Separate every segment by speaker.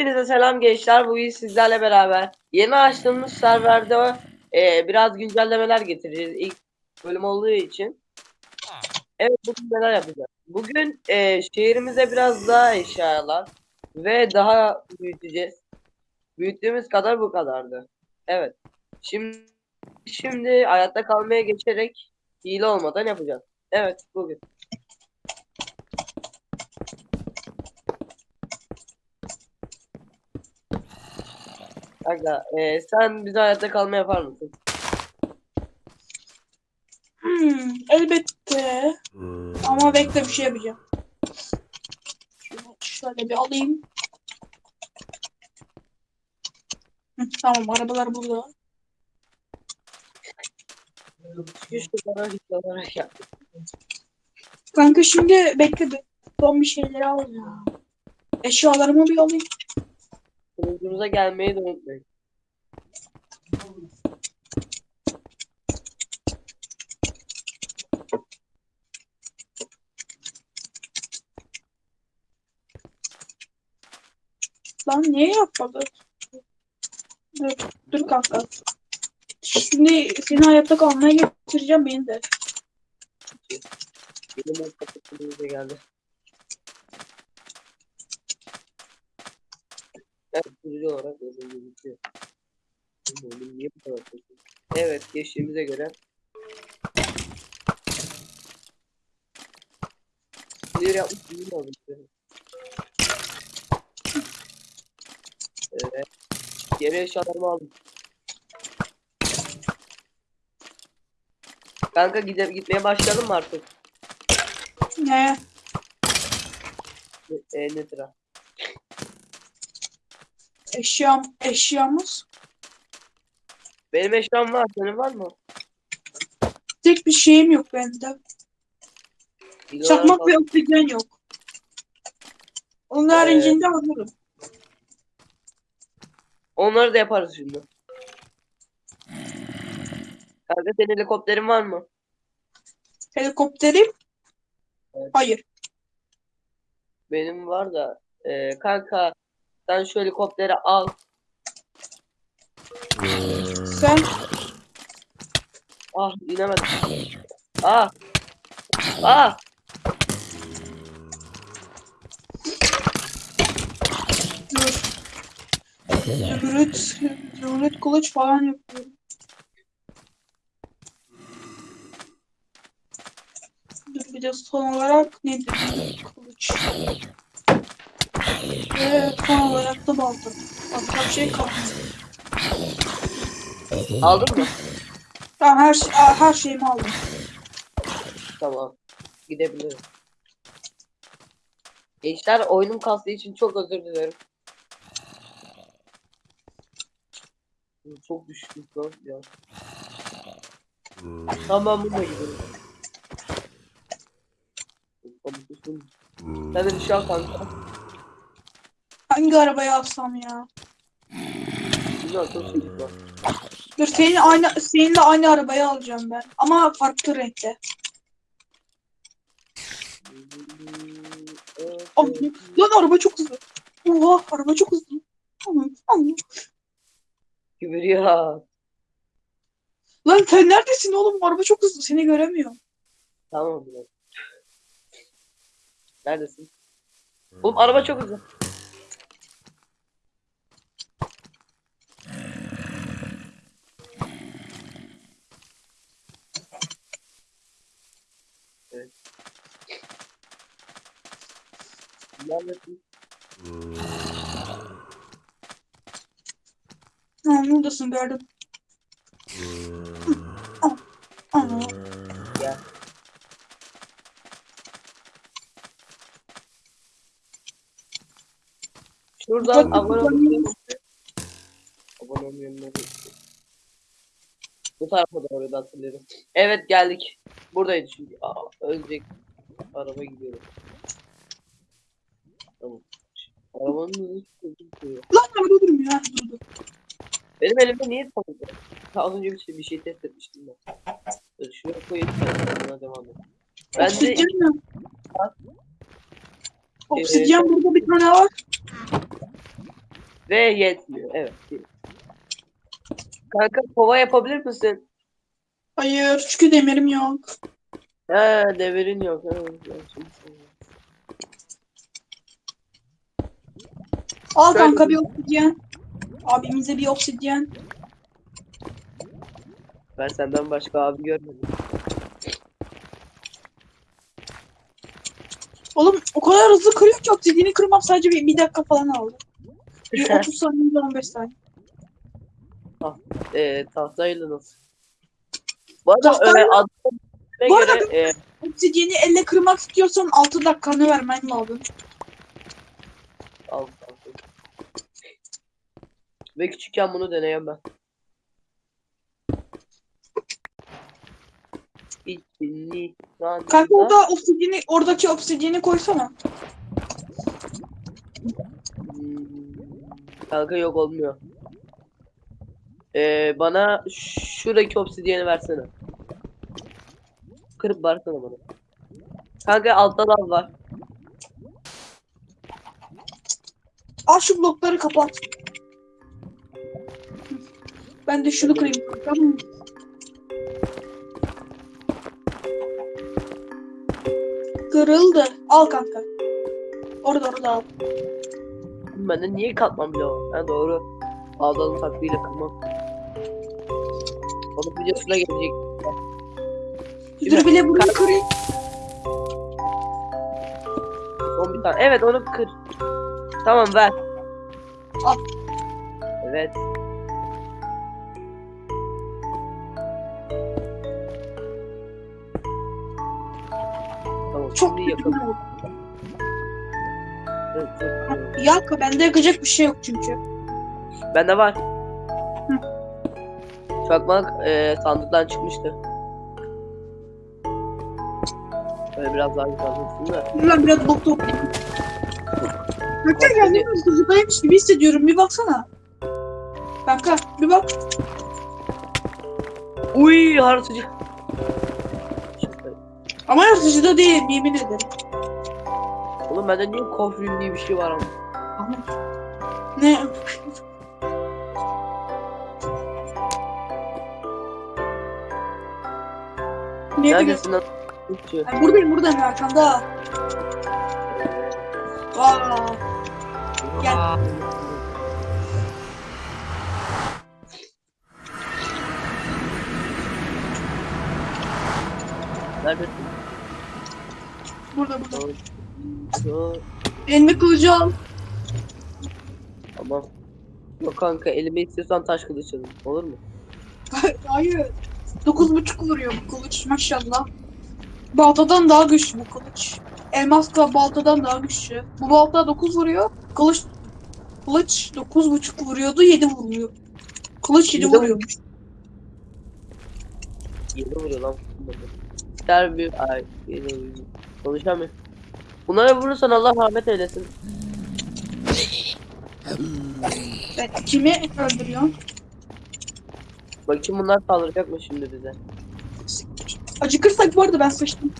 Speaker 1: Hepinize selam gençler. Bugün sizlerle beraber yeni açtığımız serverde e, biraz güncellemeler getireceğiz. İlk bölüm olduğu için. Evet bugün neler yapacağız? Bugün e, şehrimize biraz daha eşyalar ve daha büyüteceğiz. Büyüttüğümüz kadar bu kadardı. Evet. Şimdi şimdi hayatta kalmaya geçerek hile olmadan yapacağız. Evet bugün. Kanka e, sen bize hayatta kalma yapar mısın?
Speaker 2: Hmm, elbette. Ama bekle bir şey yapacağım. Şunu şöyle bir alayım. Hı, tamam arabalar burada.
Speaker 1: Güç olarak olarak yap.
Speaker 2: Kanka şimdi bekle bir. Son bir şeyleri al ya. Eşyalarımı bir alayım.
Speaker 1: Sunucumuza gelmeyi de unutmayın.
Speaker 2: Lan niye yapmadı? Dur, dur kanka. Şimdi seni hayatta kalmaya getireceğim beni de.
Speaker 1: Benim kapı geldi. Sunucu olarak öyle gözüküyor. Niye bu kadar kötü? Evet geçtiğimize göre Clear yapmış mi oldu? Evet. Geri eşyalarımı aldım. Kanka gide gitmeye başlayalım mı artık?
Speaker 2: Ne?
Speaker 1: E, e, nedir ha?
Speaker 2: Eşyam, eşyamız.
Speaker 1: Benim eşyam var. Senin var mı?
Speaker 2: Tek bir şeyim yok bende.
Speaker 1: İyi
Speaker 2: Çakmak ve oksijen yok. Onun haricinde alırım.
Speaker 1: Onları da yaparız şimdi. Kanka senin helikopterin var mı?
Speaker 2: Helikopterim?
Speaker 1: Evet.
Speaker 2: Hayır.
Speaker 1: Benim var da. e, kanka sen şu helikopteri al.
Speaker 2: Sen
Speaker 1: Ah inemedim. Ah. Ah.
Speaker 2: Zümrüt, zümrüt kılıç falan yapıyorum. Dur bir de son olarak nedir? Kılıç. Ve son olarak da balta. Başka bir şey kalmadı.
Speaker 1: Aldın mı?
Speaker 2: Tamam her, şey, her şeyimi aldım.
Speaker 1: Tamam. Gidebilirim. Gençler oyunum kastığı için çok özür dilerim. Çok düştük lan ya. Tamam bununla gidelim. Sen de al kanka.
Speaker 2: Hangi arabayı alsam ya?
Speaker 1: Güzel çok iyi var.
Speaker 2: Dur senin aynı seninle aynı arabayı alacağım ben. Ama farklı renkte. Lan araba çok hızlı. Oha araba çok hızlı.
Speaker 1: Kübür ya.
Speaker 2: Lan sen neredesin oğlum? Araba çok hızlı. Seni göremiyorum.
Speaker 1: Tamam biraz. Neredesin? Oğlum araba çok hızlı.
Speaker 2: Ha, buradasın gördüm. Aa,
Speaker 1: Gel. Şuradan
Speaker 2: Bak,
Speaker 1: abone olmayı Abone Bu tarafa doğru da hatırlıyorum. Evet geldik. Buradaydı çünkü. Aa, ölecek. Araba gidiyor. Arabanın.
Speaker 2: Lan araba durmuyor. Ha, durdu.
Speaker 1: Benim elimde niye tanıdı? Az önce bir şey, bir şey test etmiştim ben. Dur şuraya koyayım. Sonra devam edelim. Ben de
Speaker 2: Obsidyen mi? Obsidyen burada bir tane var.
Speaker 1: Ve yetmiyor. Evet. Kanka kova yapabilir misin?
Speaker 2: Hayır çünkü demirim yok.
Speaker 1: He devirin yok. He, ben şimdi söyleyeyim.
Speaker 2: Al
Speaker 1: Şöyle
Speaker 2: kanka
Speaker 1: bir-
Speaker 2: obsidyen. Abimize bir obsidyen.
Speaker 1: Ben senden başka abi görmedim.
Speaker 2: Oğlum o kadar hızlı kırıyor ki obsidyeni kırmam sadece bir, bir dakika falan aldı. Bir 30 saniye 15 saniye.
Speaker 1: Ee, tahtayla nasıl? Bu arada
Speaker 2: Tahtayla-
Speaker 1: e, adına
Speaker 2: Bu arada
Speaker 1: göre e,
Speaker 2: Obsidyeni elle kırmak istiyorsan 6 dakikanı vermen lazım.
Speaker 1: al, al. Ve küçükken bunu deneyen ben. İçini
Speaker 2: Kanka orada obsidyeni, oradaki obsidyeni koysana.
Speaker 1: Hmm, Kanka yok olmuyor. Ee, bana şuradaki obsidiyeni versene. Kırıp versene bana. Kanka altta dal var.
Speaker 2: Al şu blokları kapat. Ben de şunu kırayım. Tamam mı? Kırıldı. Al kanka. Orada orada al.
Speaker 1: Bende niye katman bile var? Ha doğru. Ağdalı takviyle kırmam. Onun videosuna gelecek.
Speaker 2: Dur bile bunu kırayım.
Speaker 1: Son bir tane. Evet onu kır. Tamam ver.
Speaker 2: Al.
Speaker 1: Evet.
Speaker 2: Çok oldu.
Speaker 1: Evet.
Speaker 2: Yak bende yakacak bir şey yok çünkü.
Speaker 1: Bende var. Çakmak e, sandıktan çıkmıştı. Böyle biraz daha olsun da.
Speaker 2: Lan biraz bok toplayayım. Kanka
Speaker 1: Bak,
Speaker 2: kendimi hızlıdaymış gibi hissediyorum. Bir baksana. Kanka bir bak.
Speaker 1: Uy harıtıcı.
Speaker 2: Ama yaratıcıda değil yemin ederim.
Speaker 1: Oğlum bende niye kofrin diye bir şey var ama.
Speaker 2: Ne? Ne.
Speaker 1: Neredesin lan?
Speaker 2: Ay, buradayım buradayım arkanda. Vaa. Gel.
Speaker 1: Neredesin?
Speaker 2: Burada burada. Elime kılıcı al.
Speaker 1: Tamam. Yok kanka elime istiyorsan taş kılıç alayım. Olur mu?
Speaker 2: Hayır. Dokuz buçuk vuruyor bu kılıç maşallah. Baltadan daha güçlü bu kılıç. Elmasla baltadan daha güçlü. Bu balta 9 vuruyor. Kılıç kılıç dokuz buçuk vuruyordu 7 vuruyor. Kılıç 7
Speaker 1: Yedi
Speaker 2: vuruyormuş.
Speaker 1: Yeni vuruyor lan. Der bir ay. Yeni vuruyor. Konuşamıyor. Bunlara vurursan Allah rahmet eylesin.
Speaker 2: Evet, kimi öldürüyor?
Speaker 1: Bakayım bunlar saldıracak mı şimdi bize?
Speaker 2: Acıkırsak bu arada ben sıçtım.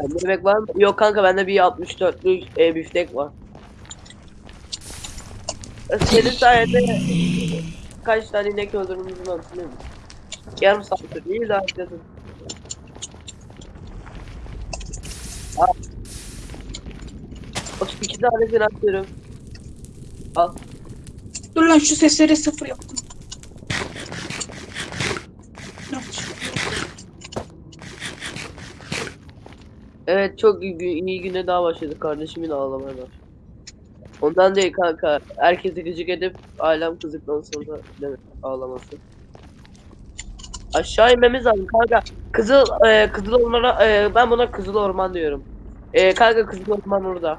Speaker 1: Sende yemek var mı? Yok kanka bende bir 64'lük e, biftek var. E, Senin sayende kaç tane inek öldürdüğümüzü hatırlıyor musun? Yarım saattir değil daha dedim. Al. 32 tane ben atıyorum. Al.
Speaker 2: Dur lan şu sesleri sıfır yaptım.
Speaker 1: Evet çok iyi, iyi güne daha başladık kardeşimin ağlamaya var. Ondan değil kanka. Herkesi gıcık edip ailem kızdıktan sonra ağlaması. Aşağı inmemiz lazım kanka. Kızıl e, kızıl ormana e, ben buna kızıl orman diyorum. E, kanka kızıl orman orada.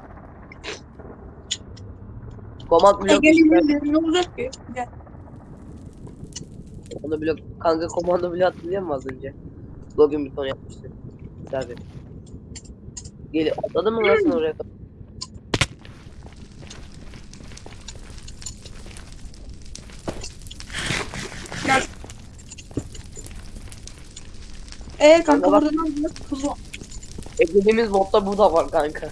Speaker 1: Komand blok
Speaker 2: gelin ne olacak ki? Gel.
Speaker 1: Komando blok kanka komando blok hatırlıyor musun az önce? Login buton yapmıştı. Server. Gel atladın mı lan oraya?
Speaker 2: Gel. Ee kanka burada ne olacak? Kuzu.
Speaker 1: Eklediğimiz modda bu da var kanka.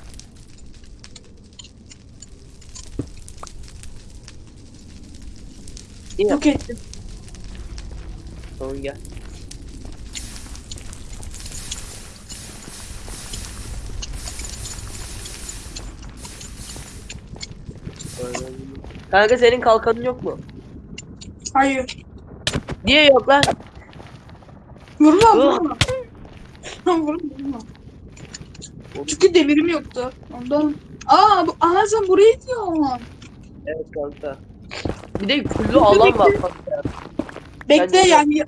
Speaker 1: İyi.
Speaker 2: Yok ettim.
Speaker 1: Tamam gel. Kanka senin kalkanın yok mu?
Speaker 2: Hayır.
Speaker 1: Niye yok lan?
Speaker 2: Vurma vurma. vurma vurma. Çünkü demirim yoktu. Ondan. Aa, bu, aha sen burayı diyorsun.
Speaker 1: Evet kanka. Bir de kullu alan var kanka.
Speaker 2: Bekle
Speaker 1: Bence
Speaker 2: yani.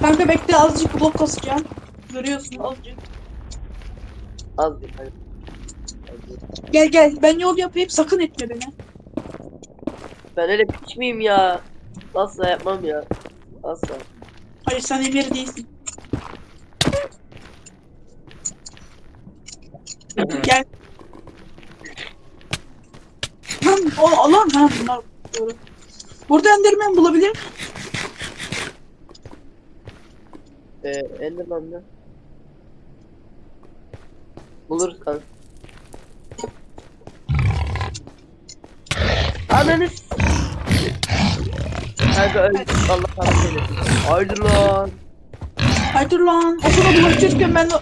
Speaker 2: Kanka bekle azıcık blok kasacağım. Görüyorsun azıcık.
Speaker 1: Az bir hani.
Speaker 2: Gel gel ben yol yapayım sakın etme beni.
Speaker 1: Ben öyle piç miyim ya? Asla yapmam ya. Asla.
Speaker 2: Hayır sen emir değilsin. Gel. Lan o alan ha bunlar. Burada Enderman bulabilir miyim?
Speaker 1: Ee, Enderman'da. Buluruz kanka. Ananı Kanka öldük Allah rahmet eylesin. Haydi lan.
Speaker 2: Hayır lan. O sana bulaşırken ben de...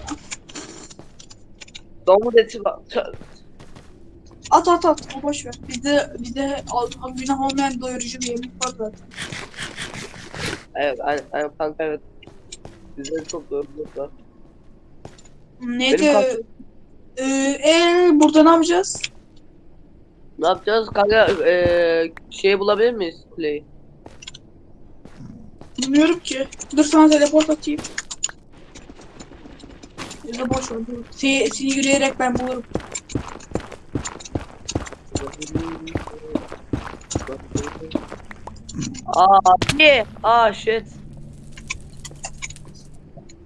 Speaker 1: Domuz eti var.
Speaker 2: At at at. O boş ver. Bizde, bizde günah olmayan doyurucu bir yemek var zaten.
Speaker 1: Evet aynen, aynen kanka evet. Bizde çok doğru var.
Speaker 2: Neydi?
Speaker 1: Benim kalk-
Speaker 2: Ee, ee, burada ne yapacağız?
Speaker 1: Ne yapacağız kanka? Ee, şey bulabilir miyiz kuleyi?
Speaker 2: Bilmiyorum ki. Dur sana teleport atayım. Ya da boş ver. Seni, seni yürüyerek ben bulurum.
Speaker 1: Aa niye? Aa shit.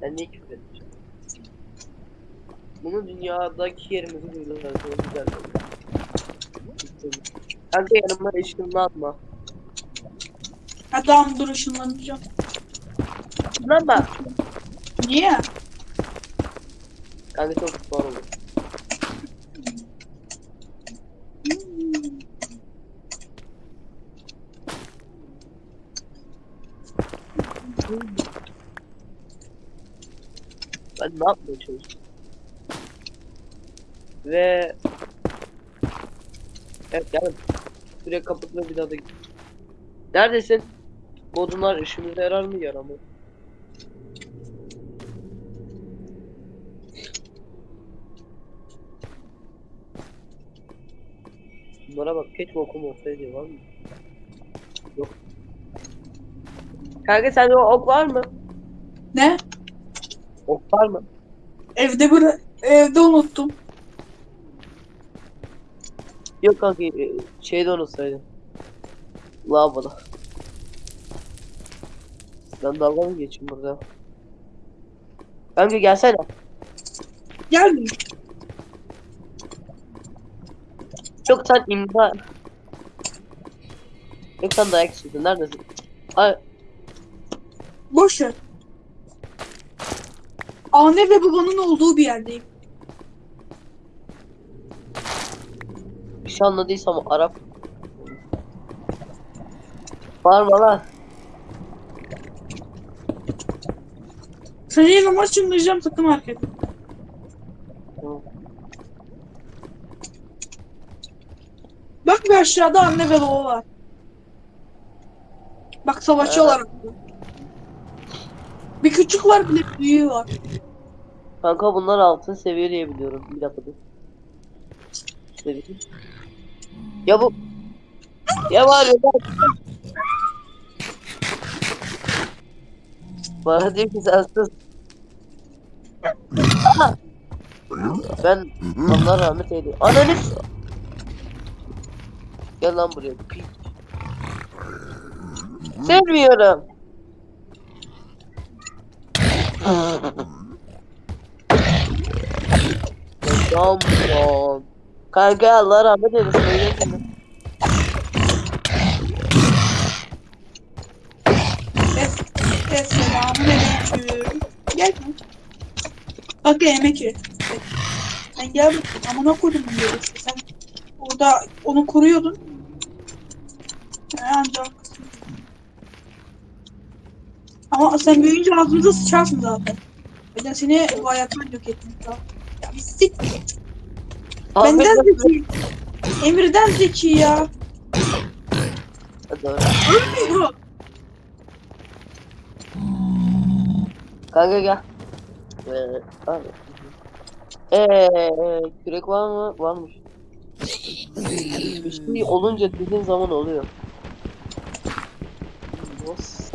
Speaker 1: Ben niye küfür etmişim? Bunu dünyadaki yerimizi. Çok güzel. Kanka yanıma atma.
Speaker 2: Tamam dur ışınlanacağım.
Speaker 1: Işınlanma.
Speaker 2: Niye?
Speaker 1: Kanka çok zor olur. Ben ne yapmaya çalışıyorum? Ve Evet geldim. Kapat ve bir daha da. Neredesin? Bodunlar işimize yarar mı yaramaz? Bunlara bak keşke okum olsaydı var mı? Yok. Kanka sende o ok var mı?
Speaker 2: Ne?
Speaker 1: Ok var mı?
Speaker 2: Evde bir evde unuttum.
Speaker 1: Yok kanka e, şeyde unutsaydım. Lavaboda. Ben dalga mı geçeyim burada? Kanka gelsene.
Speaker 2: Gelmiyor.
Speaker 1: Yok sen imza. Yok sen dayak istiyorsun. Neredesin? Ay,
Speaker 2: Boş ver. Anne ve babanın olduğu bir yerdeyim.
Speaker 1: bir şey anladıysam Arap. Bağırma lan.
Speaker 2: Seni yanıma çımlayacağım sakın hareket. Bak bir aşağıda anne ve baba var. Bak savaşıyorlar. Bir küçük var bir de büyüğü var.
Speaker 1: Kanka bunlar altın seviye diye biliyorum. Bir dakika dur. Seviye. Ya bu ya var ya bak. Bana diyor ki sen sus. Ben Allah rahmet eylesin. Ananı s- Gel lan buraya. piç. Sevmiyorum. Tamam. Kanka Allah rahmet eylesin. öyle mi?
Speaker 2: Es, es selamun aleyküm. Gel. Bak yemek ye. Sen gel. Amına koydum diyor işte. Sen orada onu koruyordun. He, ancak. Ama sen büyüyünce ağzımıza sıçarsın zaten. Ben seni hayattan yok ettim. Ya bir sik. Benden zeki. Emir'den zeki ya. Ölmüyor.
Speaker 1: Kanka gel. Ee, abi. Ee, kürek var mı? Varmış. Bir şey olunca dediğin zaman oluyor. Boss.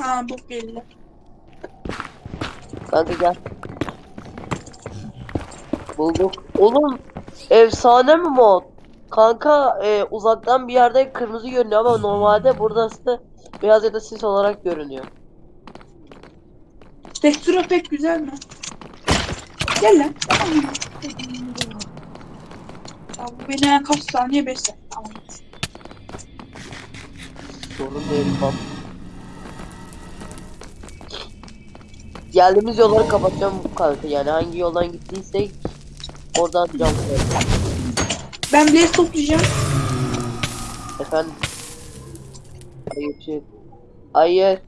Speaker 2: Ha bu belli.
Speaker 1: Kanka gel. Bulduk. Oğlum efsane mi mod? Kanka e, uzaktan bir yerde kırmızı görünüyor ama normalde burası beyaz ya da sis olarak görünüyor.
Speaker 2: Tekstürü pek güzel mi? Gel lan. Ya bu beni kaç saniye 5 saniye. Tamam.
Speaker 1: Sorun değil bak. Geldiğimiz yolları kapatacağım bu kanka yani hangi yoldan gittiysek oradan cam.
Speaker 2: Ben blaze toplayacağım.
Speaker 1: Efendim. Hayır şey. Hayır.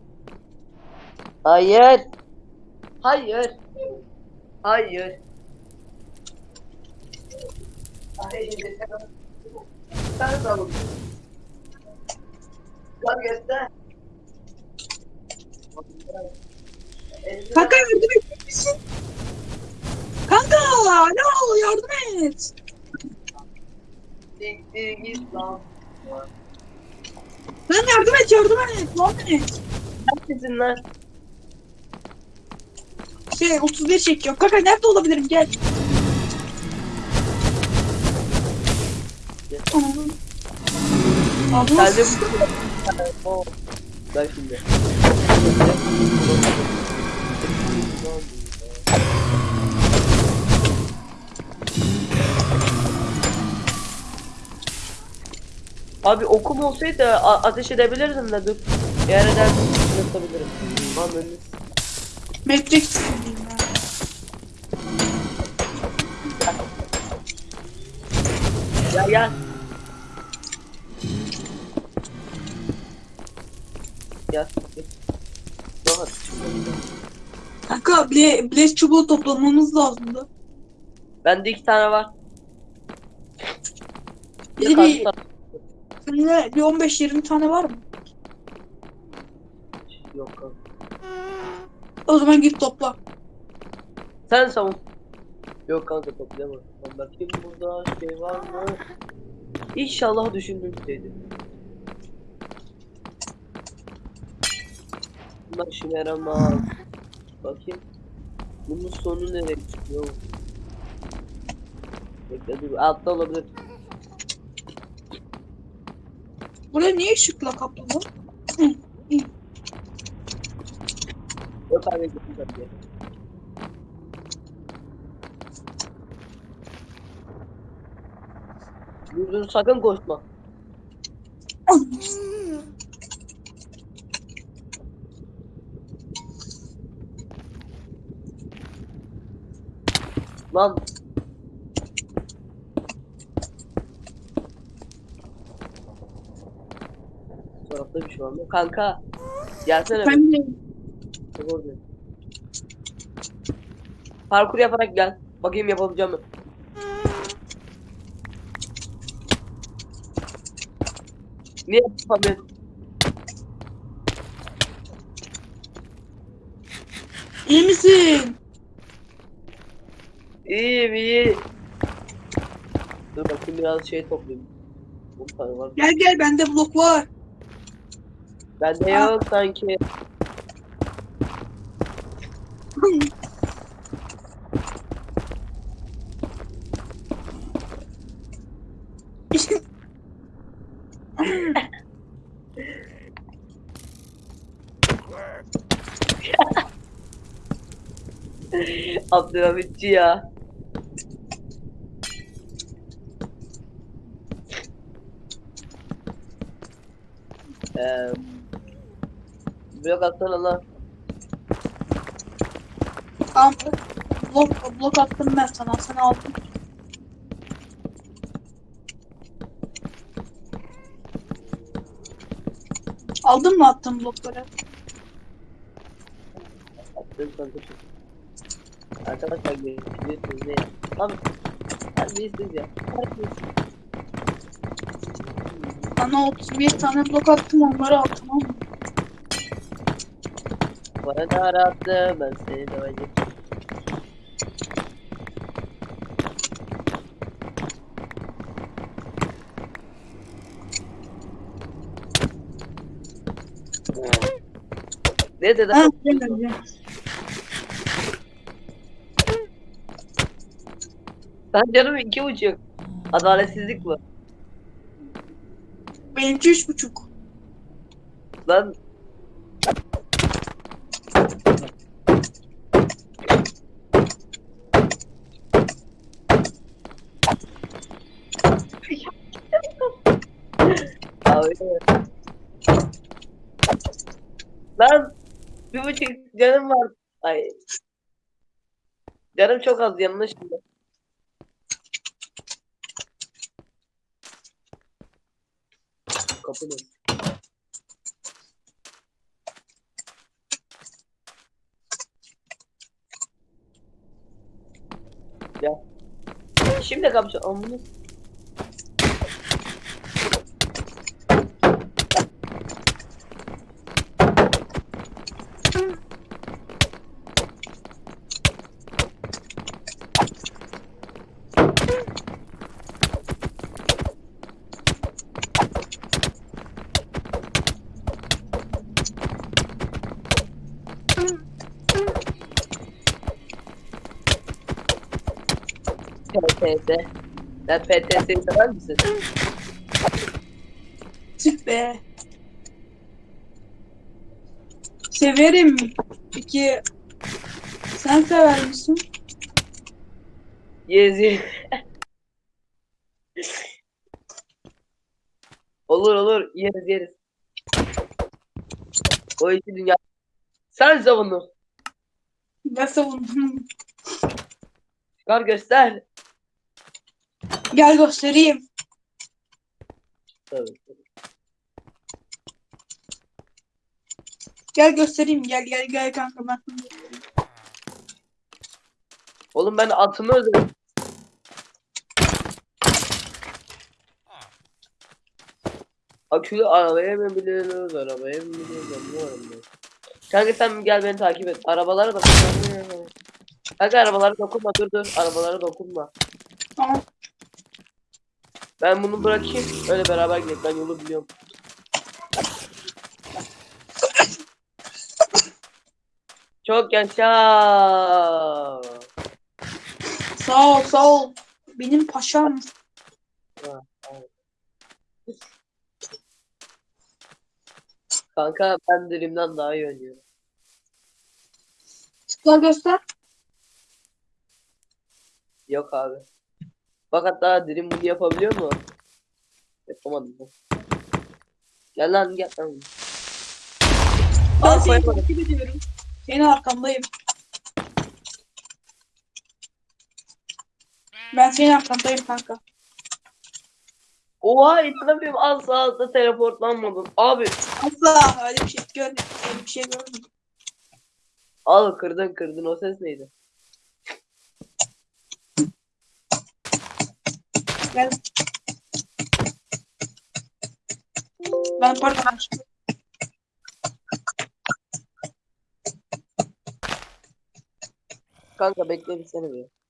Speaker 1: Hayır. Hayır. Hayır. Sen de alın. Lan göster.
Speaker 2: Kanka yardım et misin? Kanka alo yardım et.
Speaker 1: Siktir git lan.
Speaker 2: Lan yardım et yardım et. Yardım et.
Speaker 1: Neredesin lan?
Speaker 2: Şey 31 çekiyor. Kanka nerede olabilirim gel. Abi nasıl?
Speaker 1: bu. Abi okum olsaydı ateş edebilirdim de dur. Eğer ederdim yapabilirim. Önünü
Speaker 2: Matrix diyeyim ben.
Speaker 1: Gel gel. Gel.
Speaker 2: Kanka bile, Blaze çubuğu toplamamız lazımdı.
Speaker 1: Bende iki tane var. De
Speaker 2: bir, bir 15-20 tane var mı?
Speaker 1: Yok kanka.
Speaker 2: O zaman git topla.
Speaker 1: Sen savun. Yok kanka toplayamam. Bakayım burada şey var mı? İnşallah düşündüğüm şeydir. Bunlar işime yaramaz. Bakayım. Bunun sonu nereye çıkıyor? Bekle dur altta olabilir.
Speaker 2: Buraya niye ışıkla kaplı
Speaker 1: abi gittim tabii. Dur dur sakın koşma. Lan. Tarafta bir şey var mı? Kanka. Gelsene.
Speaker 2: Ben de
Speaker 1: Çok oluyor. Parkur yaparak gel. Bakayım yapabileceğim mi? Niye yapamıyorsun?
Speaker 2: iyi misin?
Speaker 1: İyiyim iyi. Dur bakayım biraz şey toplayayım. Bu var.
Speaker 2: Gel gel bende blok var.
Speaker 1: Bende yok sanki. Abdülhamitçi ya. Eee Blok atsana lan.
Speaker 2: Tamam. Blok, blok attım ben sana. Sen aldın. Aldın mı attığın blokları?
Speaker 1: Kanka çok. Arkadaşlar görüyorsunuz ne? Abi. Terbiyesiz ya. Terbiyesiz.
Speaker 2: Bana 31 tane blok attım onları al tamam mı?
Speaker 1: Bana ne arattı ben seni döveceğim. Ne dedi?
Speaker 2: Ha, gel gel.
Speaker 1: Ben canım iki buçuk. Adaletsizlik bu.
Speaker 2: Benimki üç buçuk.
Speaker 1: Lan Abi. Lan bir buçuk canım var. Ay. Canım çok az. Kapı ne? Ya. Şimdi kapı amına. PTS. Sen PTS'yi sever misin?
Speaker 2: Tüh be. Severim. Peki sen sever misin?
Speaker 1: Yezi. olur olur yeriz yeriz. O işi dünya. Sen savunu.
Speaker 2: Ben savundum.
Speaker 1: Çıkar göster.
Speaker 2: Gel göstereyim.
Speaker 1: Tabii.
Speaker 2: Gel göstereyim. Gel gel gel kanka ben.
Speaker 1: Oğlum ben atımı özledim. Akülü arabaya mı biniyoruz, arabaya mı biniyoruz anlamadım ben. Kanka sen gel beni takip et. Arabalara dokunma. Kanka arabalara dokunma dur dur. Arabalara dokunma.
Speaker 2: Tamam.
Speaker 1: Ben bunu bırakayım. Öyle beraber gidelim. Ben yolu biliyorum. Çok yaşa.
Speaker 2: Sağ ol sağ ol. Benim paşam.
Speaker 1: Kanka ben Dream'den daha iyi oynuyorum.
Speaker 2: Tıkla göster.
Speaker 1: Yok abi. Bak hatta Dream bunu yapabiliyor mu? Yapamadım. Gel lan gel lan.
Speaker 2: Ben seni takip ediyorum. Senin arkandayım. Ben senin arkandayım kanka.
Speaker 1: Oha inanamıyorum az sağda teleportlanmadım. Abi
Speaker 2: Asla öyle bir şey görmedim. Öyle bir şey görmedim.
Speaker 1: al kırdın kırdın o ses neydi?
Speaker 2: Gel. Ben pardon.
Speaker 1: Kanka bekle bir sene bir.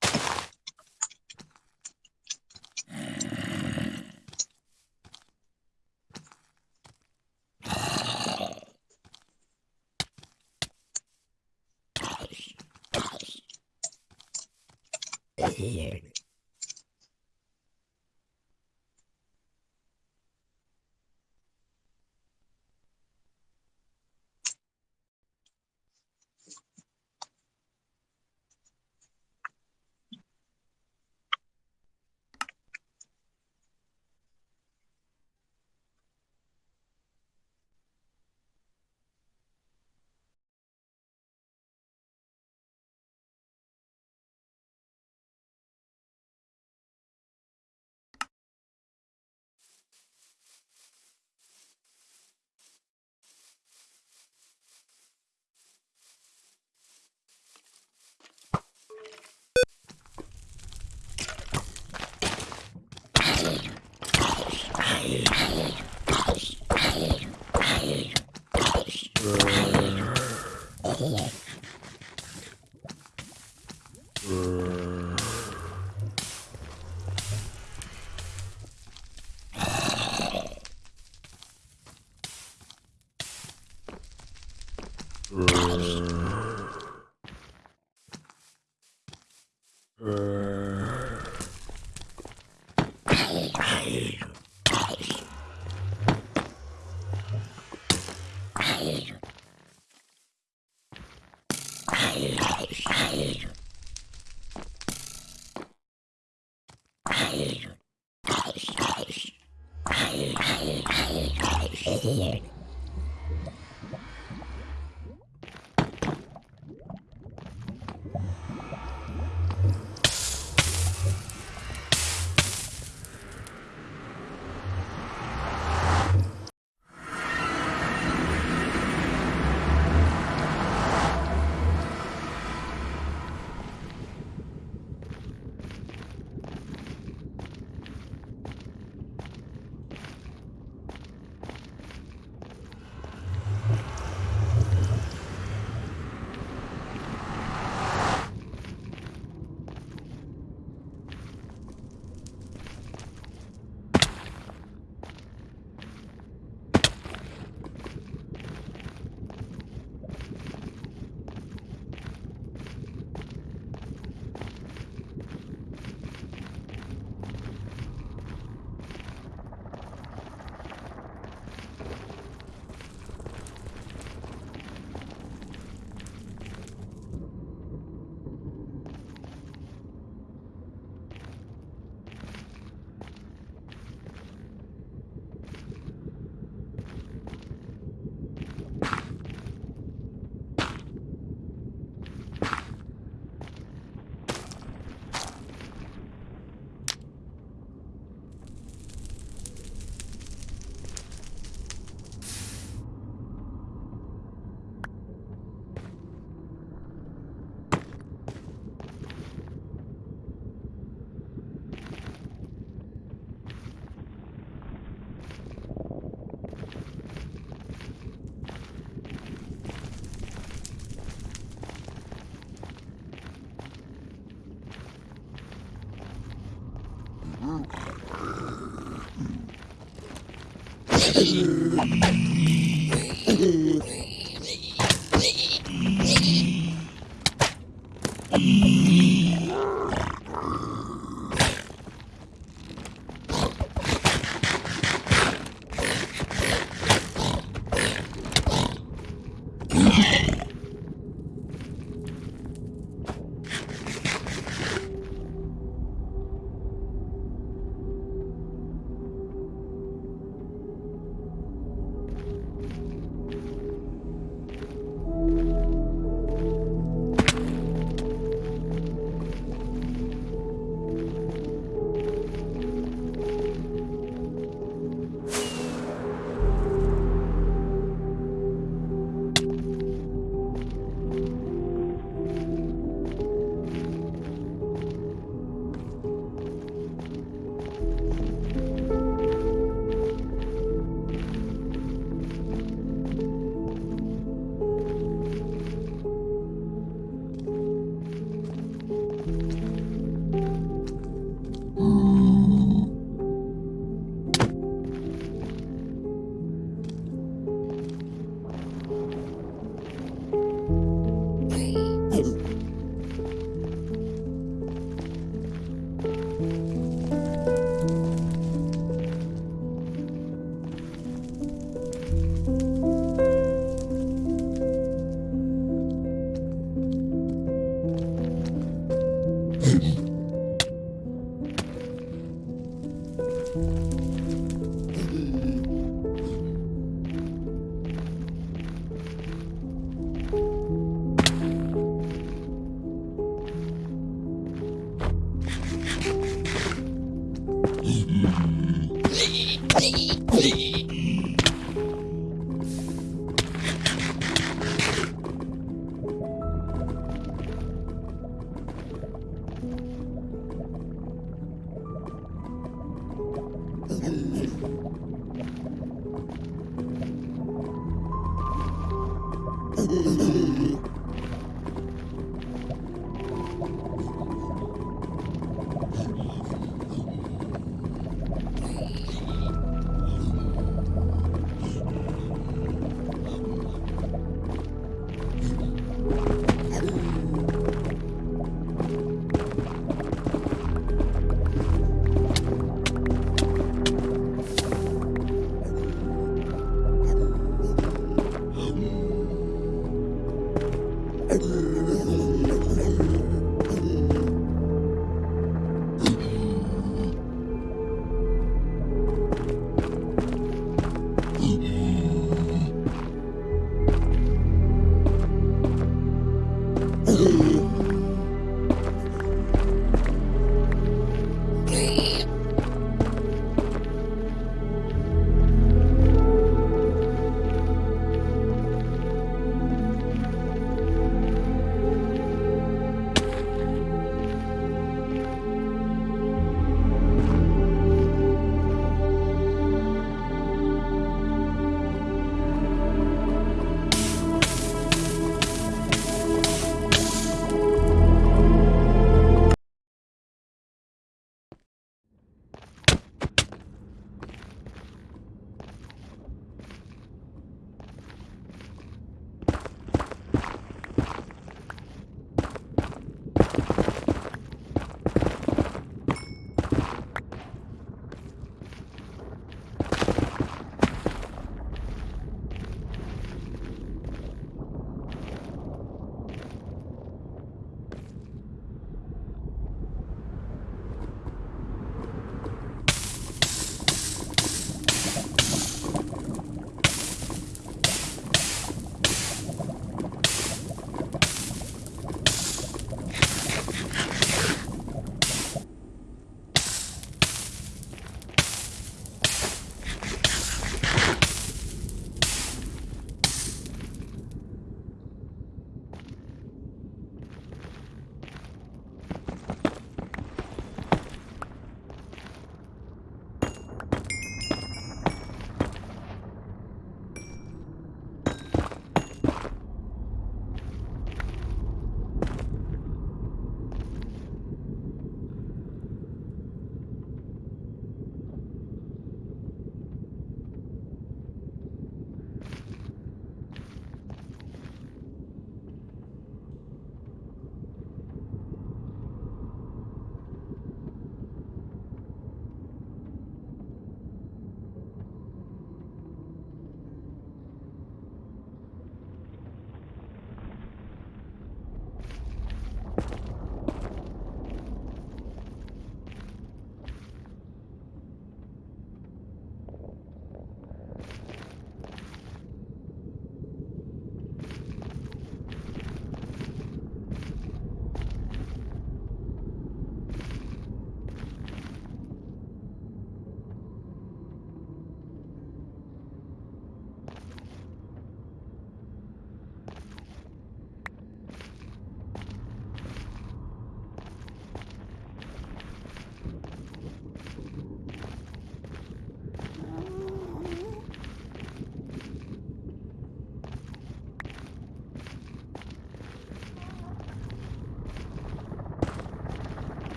Speaker 1: Bye.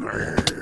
Speaker 1: Grrr.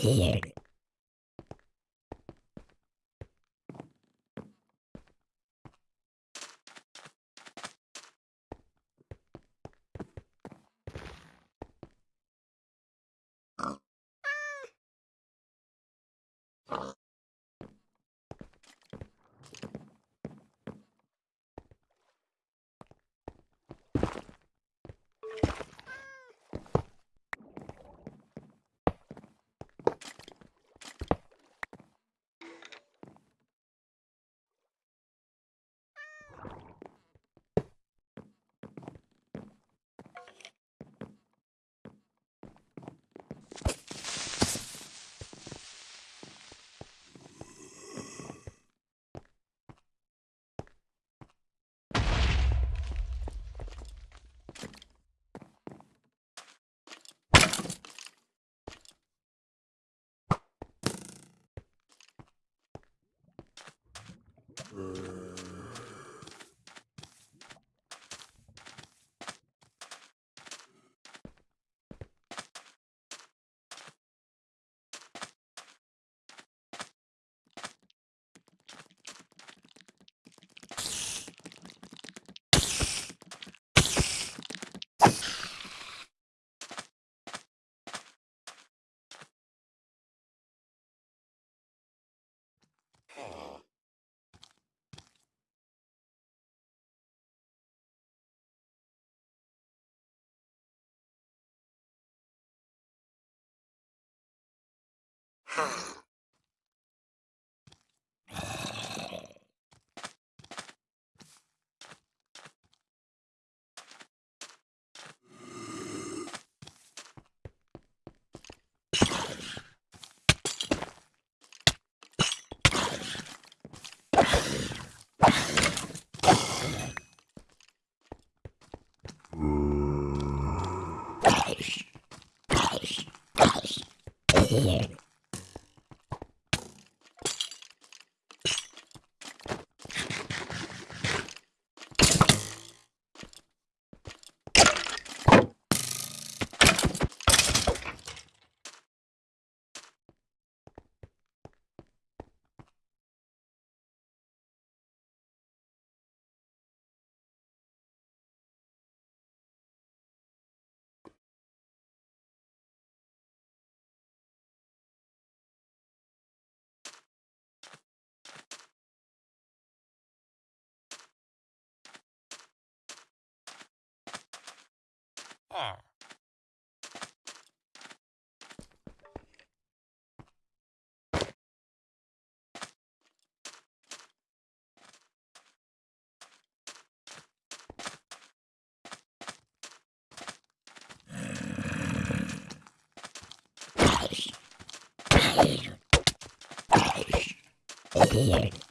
Speaker 3: Here. here. Ah. Oh, R. Lord.